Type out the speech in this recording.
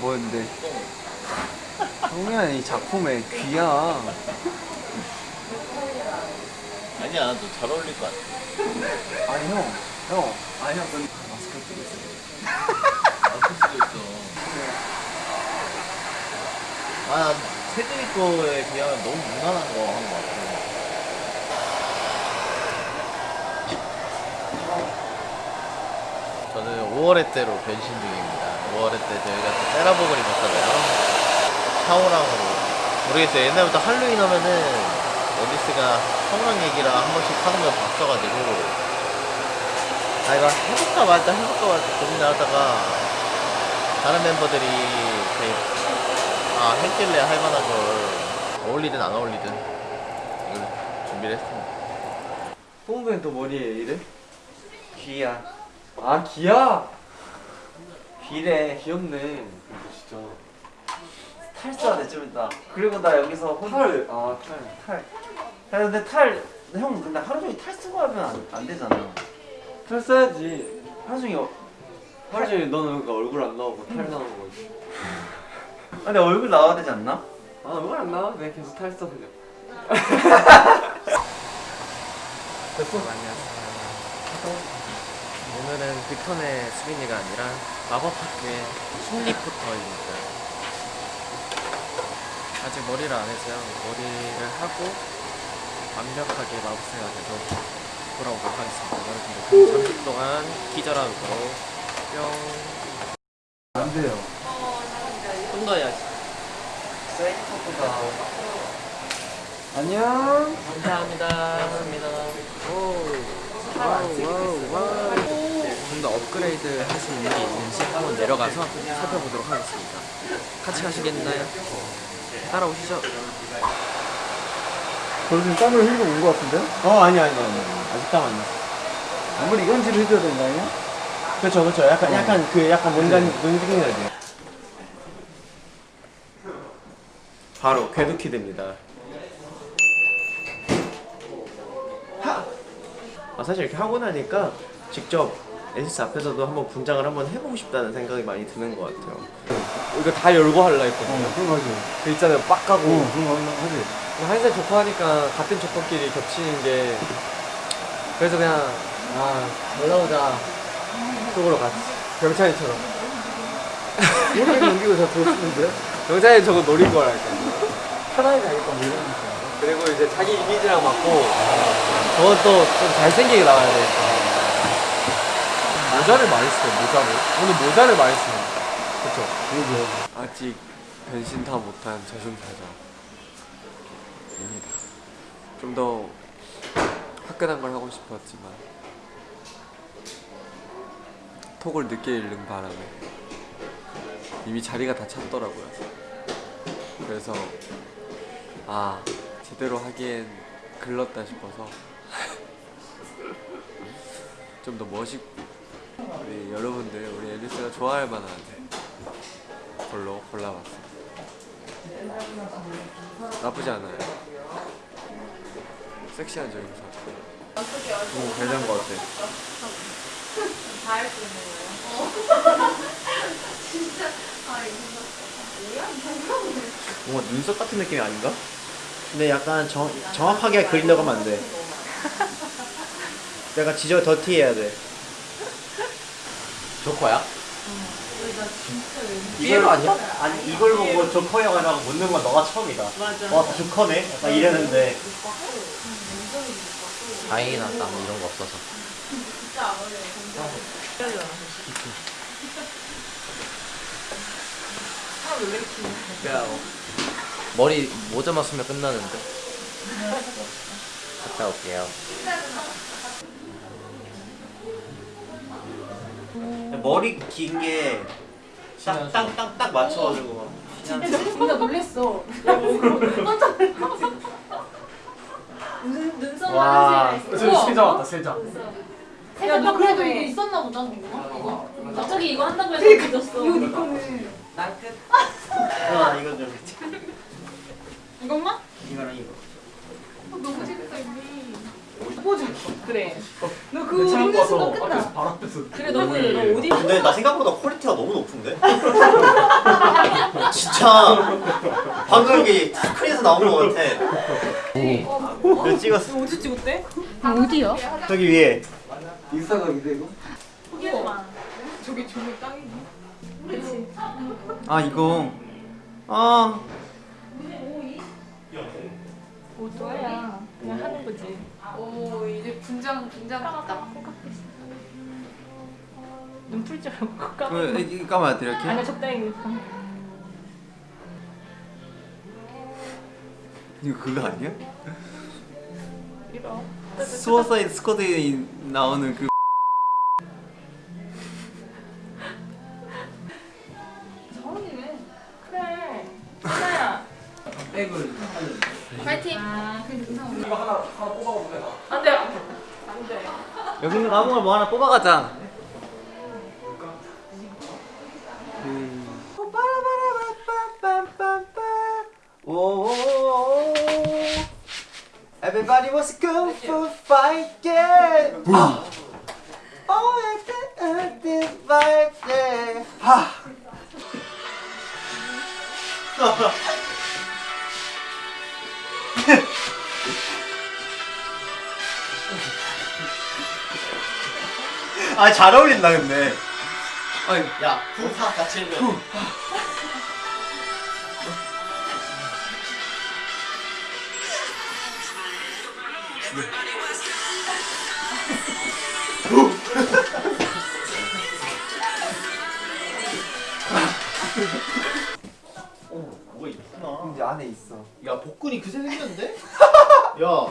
뭔데? 성현이 작품의 귀야. 아니야 너 잘 어울릴 것 같아 아니 형, 형, 아니 형, 넌 마스크 끼고 있어. 맞을 수도 있어 아 세준이 거에 비하면 너무 무난한 거한것 같아 저는 5월의 때로 변신 중입니다 5월의 때 저희가 또 세라복을 입었잖아요. 샤오랑으로. 모르겠어요. 옛날부터 할로윈 하면은 어디스가 샤오랑 얘기랑 한 번씩 하는 걸 봤어가지고. 아 이거 해볼까 말까 해볼까 말까 고민을 하다가 다른 멤버들이 이렇게 아 했길래 할 만한 걸 어울리든 안 어울리든 이걸 준비를 했습니다. 뽕구는 또 머리에 이래? 귀야. 아 귀야? 귀래 귀엽네. 진짜. 탈사돼 좀 이따. 그리고 나 여기서 혼... 탈. 아 탈. 탈. 야 근데 탈. 형 근데 하루 종일 탈 쓰고 하면 안, 안 되잖아. 탈 써야지. 하루 종일 어- 하루 종일 너는 그 얼굴 안 나오고 탈 나오는 거지. 아, 근데 얼굴 나와야 되지 않나? 아 얼굴 안 나와? 그냥 계속 탈 써 그냥. 됐어? 오늘은 빅턴의 수빈이가 아니라 마법학교의 심리포터입니다. 아직 머리를 안 해서요. 머리를 하고 완벽하게 마법사가 돼서 돌아오도록 하겠습니다. 여러분들 그럼 잠시 동안 기절하고 뿅. 안 돼요. 좀 더 해야지. 세이프가 안녕. 감사합니다. 감사합니다. 오. 와우, 와우, 와우. 업그레이드 할 수 있는 게 있는지 한번 내려가서 살펴보도록 하겠습니다. 같이 가시겠나요? 따라오시죠. 저 지금 땀을 흘리고 온 것 같은데? 어 아니 아니 아니 아직 땀안 나. 아무리 이건지를 해줘야 되는 거 아니야? 그렇죠 그렇죠 약간 약간 그 약간 뭔가 눈팅해야 돼. 바로 궤도키 됩니다. 아 사실 이렇게 하고 나니까 직접 에디스 앞에서도 한번 분장을 한번 해보고 싶다는 생각이 많이 드는 것 같아요. 이거 다 열고 할라 했거든요. 그런 거지. 그 있잖아요 빡 가고 어, 그런 거 하지. 한살 조커 하니까 같은 조커끼리 겹치는 게 그래서 그냥 아 올라오자 쪽으로 갔지 병찬이처럼 이렇게 넘기고 다 보시는데? 병찬이 저거 노린 거랄까 편하게 가니까 뭐 이런 거. 그리고 이제 자기 이미지랑 맞고 저건 또 좀 잘생기게 나와야 돼 모자를 많이 써요 모자를. 오늘 모자를 많이 써요. 그쵸? 그러게. 아직 변신 다 못한 저승사자입니다. 좀 더 화끈한 걸 하고 싶었지만 톡을 늦게 읽는 바람에 이미 자리가 다 찼더라고요. 그래서 아 제대로 하기엔 글렀다 싶어서 좀 더 멋있고 우리 여러분들 우리 앨리스가 좋아할 만한 걸로 골라봤어요 나쁘지 않아요 섹시한 저기서 오 괜찮은 것 같아 다 할 수 있는 거예요? 진짜? 뭔가 눈썹 같은 느낌이 아닌가? 근데 약간 정, 정확하게 그리려고 하면 안돼 약간 지저 더티해야 돼 조커야? 삐에로 아니야? 아니 이걸 보고 조커 영화라고 묻는 건 너가 처음이다 맞아 와 조커네? 약간 이랬는데 다행이다. 나 이런 거 없어서. 야, 머리 모자만 쓰면 끝나는데. 갔다 올게요. 머리 긴 게 딱딱딱딱 맞춰가지고 진짜 놀랬어. 깜짝 놀랐어. 눈 눈썹 새가 있어. 왔다 세장 야, 너 그래도 이거 있었나 보다. 이거. 이거. 갑자기 이거 한다고 해서 믿었어. 이거 네거네. 아 이거 좀 이것만? 이거랑 이거 어, 너무 재밌다 이미. 그래. 너 그거 입는 순간 끝나. 그래 너무 너 어디 근데 나 생각보다 퀄리티가 너무 높은데? 진짜 방금 여기 스크린에서 나온 것 같아 내 찍었어 어디 찍었대? 어디요? 저기 위에 인스타가 이대고? 저기 저기 땅이. 아 이거 아 오토야. 그냥 하는 거지. 오 이제 분장 분장 딱. 눈풀 줄 알고 깜. 그, 까봐야 돼 이렇게 아니야 적당히. 이거 그거 아니야? 이거. 수어사이드 스쿼드에 나오는 그 서운이네. 그래. 하나야. 파이팅. 아. 이거 하나 하나 뽑아보면 되나? 안 돼. 안 돼. 여기 있는 거 아무거나 뭐 하나 뽑아가자 Everybody was kung fu fighting. 아. Oh, this fighting. 하. 아, 잘 어울린다 근데. 아니, 야, 후하 같이 해 줘. 어, 뭐가 있구나. 이제 안에 있어. 야 복근이 그새 생겼는데? 야